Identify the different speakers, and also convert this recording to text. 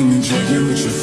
Speaker 1: change and with your future.